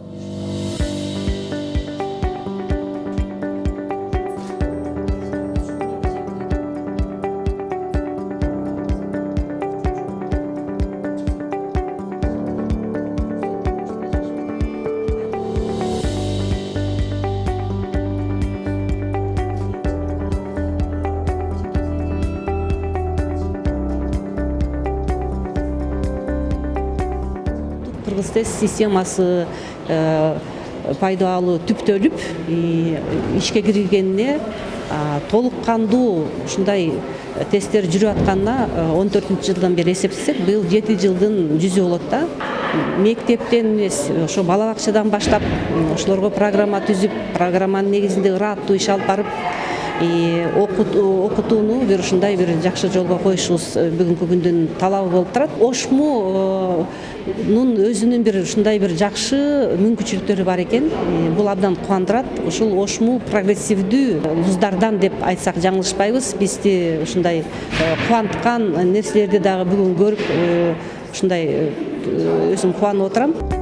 Oh. Кыргыз тест системасы пайдалуу түптөлүп ишке киргенине толук кандуу ушундай тесттер жүрүп атканына он төртүнчү жылдан бери эсептесек быйыл жети жылдын жүзү болот да. Мектептен эмес ошо бала бакчадан баштап ошолорго программа түзүп программанын негизинде ырааттуу иш алып барып окутууну бир ушундай бир жакшы жолго коюшубуз бүгүнкү күндүн талабы болуп турат. Ошмунун өзүнүн бир ушундай бир жакшы мүмкүнчүлүктөрү бар экен. Бул абдан кубандырат ушул ошму прогрессивдүү вуздардан деп айтсак жаңылышпайбыз. Бизди ушундай кубанткан нерселерди дагы бүгүн көрүп ушундай өзүм кубанып отурам